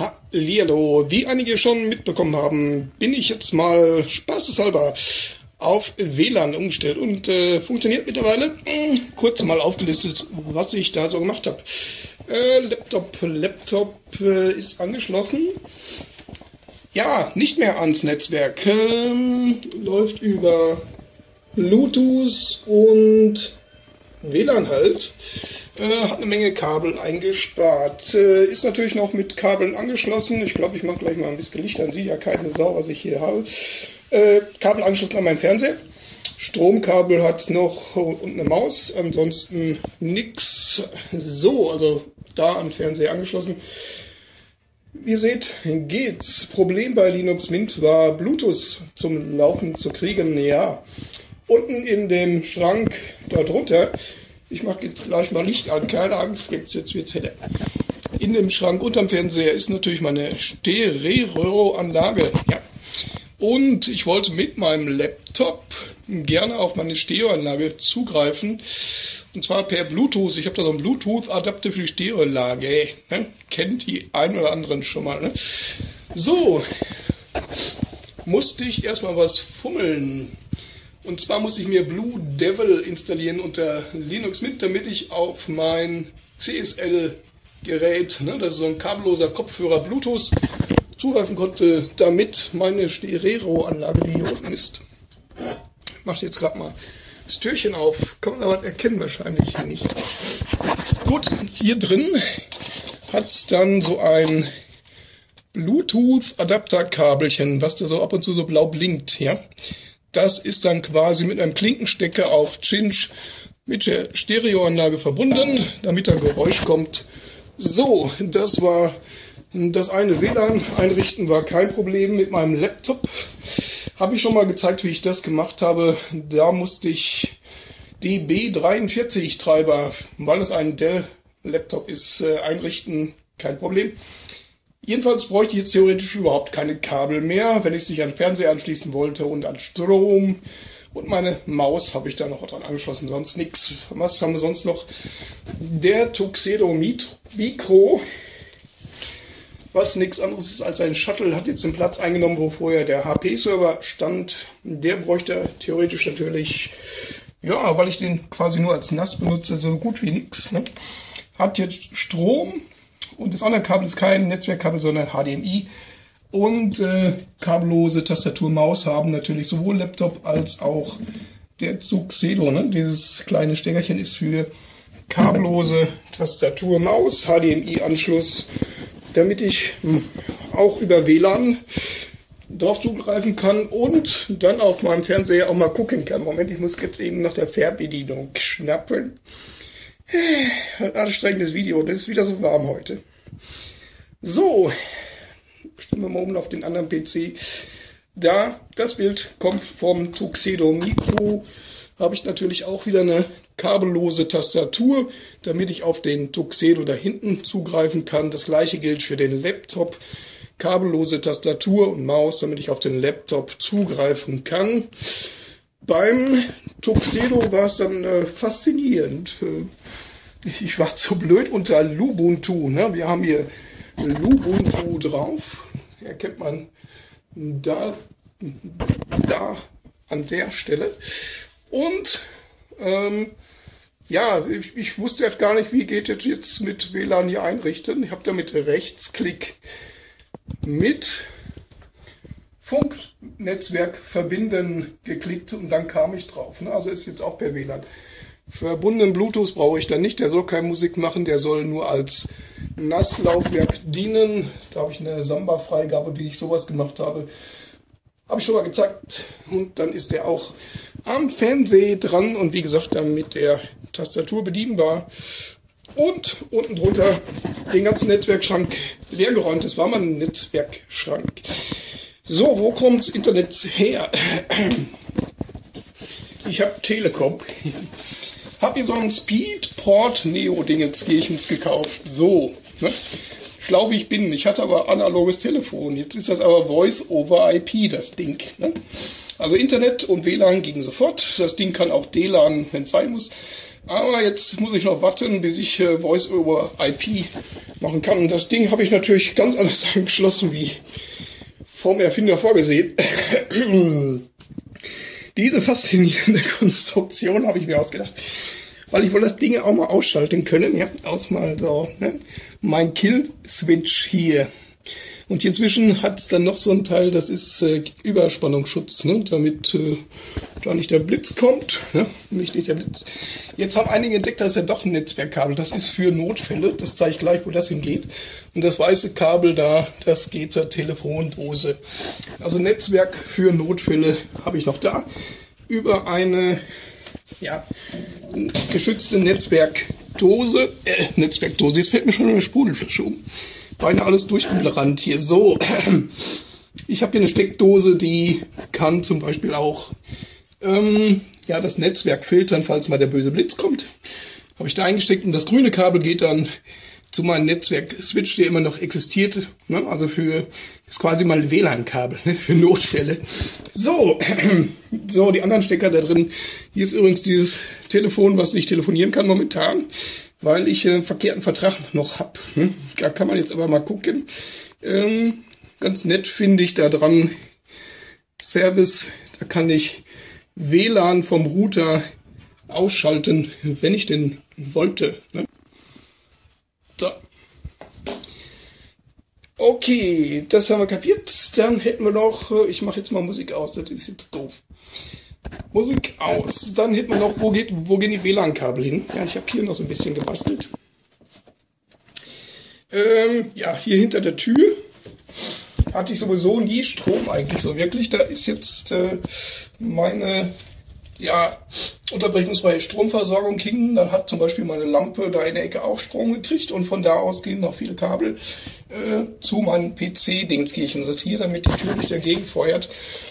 Hallihallo, wie einige schon mitbekommen haben, bin ich jetzt mal spaßeshalber auf WLAN umgestellt und äh, funktioniert mittlerweile. Hm, kurz mal aufgelistet, was ich da so gemacht habe. Äh, Laptop, Laptop äh, ist angeschlossen. Ja, nicht mehr ans Netzwerk. Ähm, läuft über Bluetooth und WLAN halt. Äh, hat eine Menge Kabel eingespart. Äh, ist natürlich noch mit Kabeln angeschlossen. Ich glaube, ich mache gleich mal ein bisschen Licht an. Sieht ja keine Sau, was ich hier habe. Äh, Kabel angeschlossen an meinen Fernseher. Stromkabel hat noch und eine Maus. Ansonsten nix. So, also da an Fernseher angeschlossen. Wie ihr seht, geht's. Problem bei Linux Mint war Bluetooth zum Laufen zu kriegen. Ja, unten in dem Schrank darunter ich mache jetzt gleich mal Licht an, keine Angst, jetzt, jetzt wird's heller. In dem Schrank unterm Fernseher ist natürlich meine Stereo-Anlage. Ja. Und ich wollte mit meinem Laptop gerne auf meine Stereoanlage zugreifen. Und zwar per Bluetooth. Ich habe da so einen Bluetooth-Adapter für die Stereoanlage. Ne? Kennt die ein oder anderen schon mal. Ne? So, musste ich erstmal was fummeln. Und zwar muss ich mir Blue Devil installieren unter Linux Mint, damit ich auf mein CSL-Gerät, ne, das ist so ein kabelloser Kopfhörer Bluetooth, zugreifen konnte, damit meine Stereo-Anlage, die hier unten ist. Ich mache jetzt gerade mal das Türchen auf. Kann man aber erkennen wahrscheinlich nicht. Gut, hier drin hat es dann so ein Bluetooth-Adapterkabelchen, was da so ab und zu so blau blinkt, ja. Das ist dann quasi mit einem Klinkenstecker auf Cinch mit der Stereoanlage verbunden, damit da Geräusch kommt. So, das war das eine WLAN einrichten war kein Problem mit meinem Laptop. Habe ich schon mal gezeigt, wie ich das gemacht habe. Da musste ich die B43 Treiber, weil es ein Dell Laptop ist, äh, einrichten. Kein Problem. Jedenfalls bräuchte ich jetzt theoretisch überhaupt keine Kabel mehr, wenn ich es nicht an Fernseher anschließen wollte und an Strom. Und meine Maus habe ich da noch dran angeschlossen, sonst nichts. Was haben wir sonst noch? Der Tuxedo Micro, was nichts anderes ist als ein Shuttle, hat jetzt den Platz eingenommen, wo vorher der HP-Server stand. Der bräuchte theoretisch natürlich, ja, weil ich den quasi nur als NAS benutze, so gut wie nichts. Ne? Hat jetzt Strom, und das andere Kabel ist kein Netzwerkkabel, sondern HDMI. Und äh, kabellose Tastatur, Maus haben natürlich sowohl Laptop als auch der Tuxedo. Ne? Dieses kleine Steckerchen ist für kabellose Tastatur, Maus, HDMI-Anschluss, damit ich hm, auch über WLAN drauf zugreifen kann und dann auf meinem Fernseher auch mal gucken kann. Moment, ich muss jetzt eben nach der Fernbedienung schnappen. Ein anstrengendes Video, das ist wieder so warm heute. So, stimmen wir mal um auf den anderen PC. Da, das Bild kommt vom Tuxedo Micro, habe ich natürlich auch wieder eine kabellose Tastatur, damit ich auf den Tuxedo da hinten zugreifen kann. Das gleiche gilt für den Laptop. Kabellose Tastatur und Maus, damit ich auf den Laptop zugreifen kann. Beim Tuxedo war es dann äh, faszinierend. Ich war zu blöd unter Lubuntu. Ne? Wir haben hier Lubuntu drauf. Erkennt man da, da an der Stelle. Und ähm, ja, ich, ich wusste jetzt gar nicht, wie geht es jetzt mit WLAN hier einrichten. Ich habe da mit Rechtsklick mit Funknetzwerk verbinden geklickt und dann kam ich drauf. Ne? Also ist jetzt auch per WLAN. Verbundenen Bluetooth brauche ich dann nicht, der soll keine Musik machen, der soll nur als Nasslaufwerk dienen. Da habe ich eine Samba-Freigabe, wie ich sowas gemacht habe. Habe ich schon mal gezeigt. Und dann ist der auch am Fernseher dran und wie gesagt dann mit der Tastatur bedienbar. Und unten drunter den ganzen Netzwerkschrank leergeräumt. Das war mal ein Netzwerkschrank. So, wo kommt das Internet her? Ich habe Telekom. Hab mir so ein Speedport Neo Dingenskirchens gekauft. So, ne? Schlau wie ich bin. Ich hatte aber analoges Telefon. Jetzt ist das aber Voice over IP, das Ding. Ne? Also Internet und WLAN gingen sofort. Das Ding kann auch DLAN, wenn es sein muss. Aber jetzt muss ich noch warten, bis ich äh, Voice over IP machen kann. Das Ding habe ich natürlich ganz anders angeschlossen wie vom Erfinder vorgesehen. Diese faszinierende Konstruktion habe ich mir ausgedacht, weil ich wohl das Ding auch mal ausschalten können. Ja, auch mal so. Ne? Mein Kill-Switch hier. Und hier zwischen hat es dann noch so ein Teil, das ist äh, Überspannungsschutz, ne? damit äh, da nicht der Blitz kommt. Ne? Mich nicht der Blitz. Jetzt haben einige entdeckt, das ist ja doch ein Netzwerkkabel. Das ist für Notfälle. Das zeige ich gleich, wo das hingeht. Und das weiße Kabel da, das geht zur Telefondose. Also Netzwerk für Notfälle habe ich noch da. Über eine ja, geschützte Netzwerkdose. Äh, Netzwerkdose, jetzt fällt mir schon eine Sprudelflasche um beinahe alles durchgebrannt hier. So, ich habe hier eine Steckdose, die kann zum Beispiel auch ähm, ja, das Netzwerk filtern, falls mal der böse Blitz kommt. Habe ich da eingesteckt und das grüne Kabel geht dann zu meinem Netzwerk-Switch, der immer noch existiert. Ne? Also für ist quasi mal WLAN-Kabel ne? für Notfälle. So, so die anderen Stecker da drin. Hier ist übrigens dieses Telefon, was nicht telefonieren kann momentan weil ich einen verkehrten Vertrag noch hab. Hm? Da kann man jetzt aber mal gucken. Ähm, ganz nett finde ich da dran Service. Da kann ich WLAN vom Router ausschalten, wenn ich denn wollte. Ne? So. Okay, das haben wir kapiert. Dann hätten wir noch, äh, ich mache jetzt mal Musik aus, das ist jetzt doof. Musik aus. Dann hätten wir noch, wo, geht, wo gehen die WLAN-Kabel hin? Ja, ich habe hier noch so ein bisschen gebastelt. Ähm, ja, hier hinter der Tür hatte ich sowieso nie Strom eigentlich so wirklich. Da ist jetzt äh, meine ja, unterbrechungsfreie Stromversorgung hin. Dann hat zum Beispiel meine Lampe da in der Ecke auch Strom gekriegt und von da aus gehen noch viele Kabel äh, zu meinem PC-Dingskirchen. Also hier, damit die Tür nicht dagegen feuert,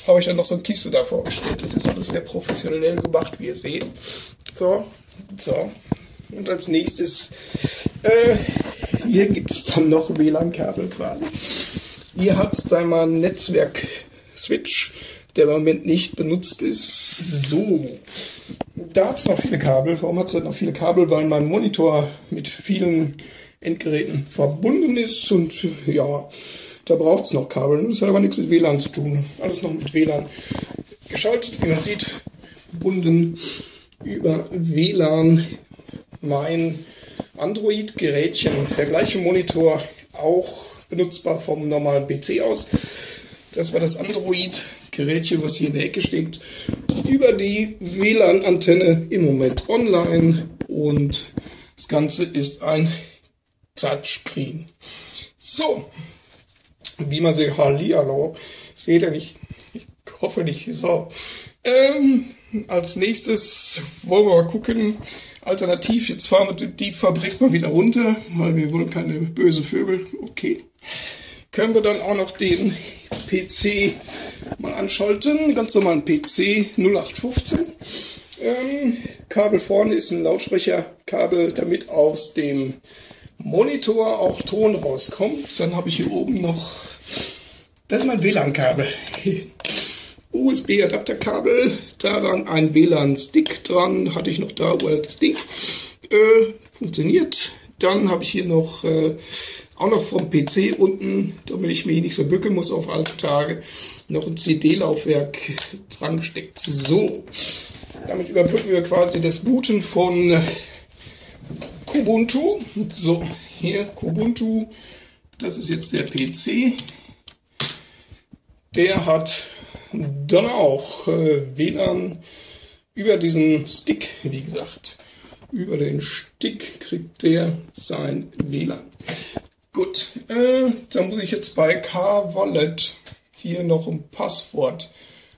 habe ich dann noch so eine Kiste da vorgestellt. Das ist alles sehr professionell gemacht, wie ihr seht. So, so. Und als nächstes, äh, hier gibt es dann noch WLAN-Kabel quasi. Hier hat es dann mal ein Netzwerk-Switch der im Moment nicht benutzt ist. So, da hat es noch viele Kabel. Warum hat es noch viele Kabel? Weil mein Monitor mit vielen Endgeräten verbunden ist und ja, da braucht es noch Kabel. Das hat aber nichts mit WLAN zu tun. Alles noch mit WLAN geschaltet, wie man sieht, verbunden über WLAN mein Android-Gerätchen. Der gleiche Monitor, auch benutzbar vom normalen PC aus. Das war das Android Gerätchen, was hier in der Ecke steht, über die WLAN-Antenne im Moment online und das Ganze ist ein Touchscreen. So, wie man sieht, Hallihallo, seht ihr nicht, ich hoffe nicht, so. Ähm, als nächstes wollen wir mal gucken, alternativ, jetzt fahren wir die Fabrik mal wieder runter, weil wir wollen keine böse Vögel, okay. Können wir dann auch noch den PC mal anschalten. Ganz normalen PC 0815. Ähm, Kabel vorne ist ein Lautsprecherkabel, damit aus dem Monitor auch Ton rauskommt. Dann habe ich hier oben noch, das ist mein WLAN-Kabel. USB-Adapterkabel, daran ein WLAN-Stick dran, hatte ich noch da, wo das Ding äh, funktioniert. Dann habe ich hier noch äh, auch noch vom PC unten, damit ich mich nicht so bücken muss auf alte Tage, noch ein CD-Laufwerk dran gesteckt. So, damit überbrücken wir quasi das Booten von Kubuntu. So, hier Kubuntu, das ist jetzt der PC. Der hat dann auch äh, WLAN über diesen Stick, wie gesagt. Über den Stick kriegt der sein WLAN. Gut, äh, dann muss ich jetzt bei K-Wallet hier noch ein Passwort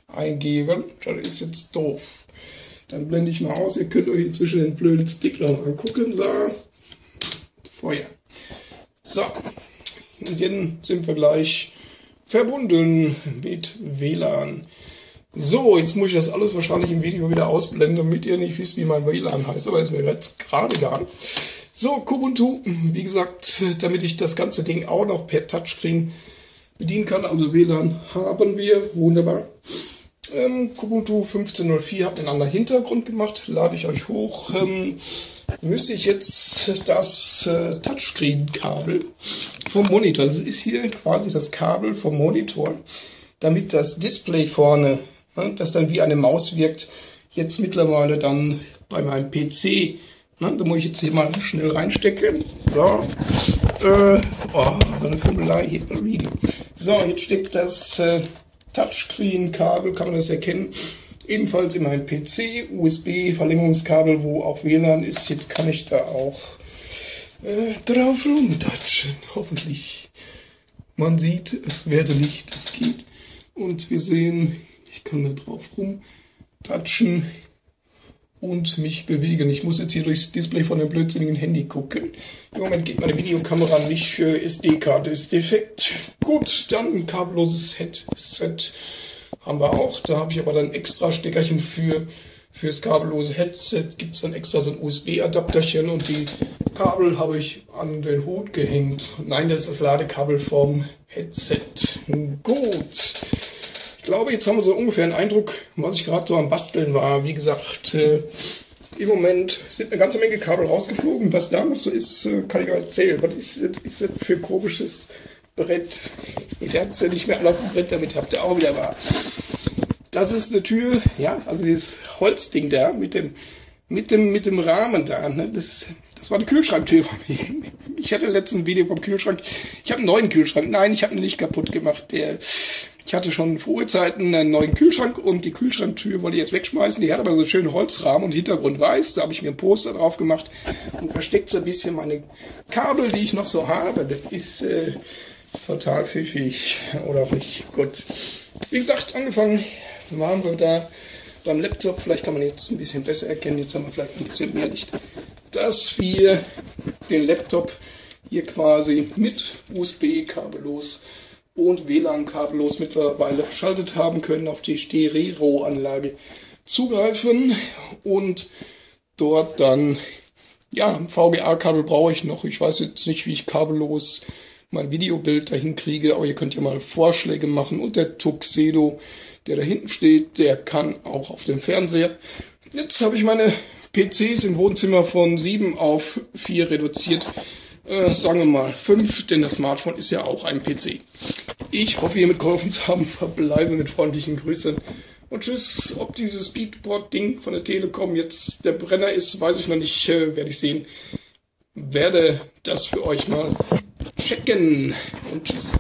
eingeben. Das ist jetzt doof. Dann blende ich mal aus. Ihr könnt euch inzwischen den blöden Stick noch angucken. So, Feuer. So, und jetzt sind wir gleich verbunden mit WLAN. So, jetzt muss ich das alles wahrscheinlich im Video wieder ausblenden, damit ihr nicht wisst, wie mein WLAN heißt. Aber ist mir jetzt gerade nicht. So, Kubuntu, wie gesagt, damit ich das ganze Ding auch noch per Touchscreen bedienen kann. Also WLAN haben wir, wunderbar. Ähm, Kubuntu 15.04 hat einen anderen Hintergrund gemacht, lade ich euch hoch. Ähm, müsste ich jetzt das äh, Touchscreen-Kabel vom Monitor, das ist hier quasi das Kabel vom Monitor, damit das Display vorne, ne, das dann wie eine Maus wirkt, jetzt mittlerweile dann bei meinem PC, ne, da muss ich jetzt hier mal schnell reinstecken. So, äh, oh, so eine Kummelei hier, So, jetzt steckt das äh, Touchscreen-Kabel, kann man das erkennen, ebenfalls in meinem PC, USB-Verlängerungskabel, wo auch WLAN ist. Jetzt kann ich da auch äh, drauf rumtatschen, hoffentlich. Man sieht, es werde Licht, es geht. Und wir sehen, ich kann da drauf rumtatschen und mich bewegen. Ich muss jetzt hier durchs Display von dem blödsinnigen Handy gucken. Im Moment geht meine Videokamera nicht für SD-Karte, ist defekt. Gut, dann ein kabelloses Headset haben wir auch. Da habe ich aber dann extra Steckerchen für fürs kabellose Headset gibt es dann extra so ein USB-Adapterchen und die Kabel habe ich an den Hut gehängt. Nein, das ist das Ladekabel vom Headset. Gut. Ich glaube, jetzt haben wir so ungefähr einen Eindruck, was ich gerade so am Basteln war. Wie gesagt, äh, im Moment sind eine ganze Menge Kabel rausgeflogen. Was da noch so ist, äh, kann ich euch erzählen. Was ist das, für ein komisches Brett? Ihr habt es ja nicht mehr alle auf dem Brett, damit habt ihr auch wieder wahr. Das ist eine Tür, ja, also dieses Holzding da mit dem, mit dem, mit dem Rahmen da. Ne? Das, ist, das war eine Kühlschranktür von mir. Ich hatte letzten Video vom Kühlschrank. Ich habe einen neuen Kühlschrank. Nein, ich habe ihn nicht kaputt gemacht. Der, ich hatte schon vor Urzeiten einen neuen Kühlschrank und die Kühlschranktür wollte ich jetzt wegschmeißen. Die hat aber so einen schönen Holzrahmen und Hintergrund weiß. Da habe ich mir ein Poster drauf gemacht und versteckt so ein bisschen meine Kabel, die ich noch so habe. Das ist äh, total pfiffig. Oder auch nicht. Gut. Wie gesagt, angefangen waren wir da beim Laptop. Vielleicht kann man jetzt ein bisschen besser erkennen. Jetzt haben wir vielleicht ein bisschen mehr Licht. Dass wir den Laptop hier quasi mit USB kabellos und WLAN kabellos mittlerweile verschaltet haben können, auf die Stereo-Anlage zugreifen und dort dann, ja, VGA-Kabel brauche ich noch. Ich weiß jetzt nicht, wie ich kabellos mein Videobild dahin kriege, aber ihr könnt ja mal Vorschläge machen und der Tuxedo, der da hinten steht, der kann auch auf dem Fernseher. Jetzt habe ich meine PCs im Wohnzimmer von 7 auf 4 reduziert äh, sagen wir mal, fünf, denn das Smartphone ist ja auch ein PC. Ich hoffe, ihr mitgeholfen zu haben. Verbleibe mit freundlichen Grüßen. Und tschüss, ob dieses Speedport-Ding von der Telekom jetzt der Brenner ist, weiß ich noch nicht, äh, werde ich sehen. Werde das für euch mal checken. Und tschüss.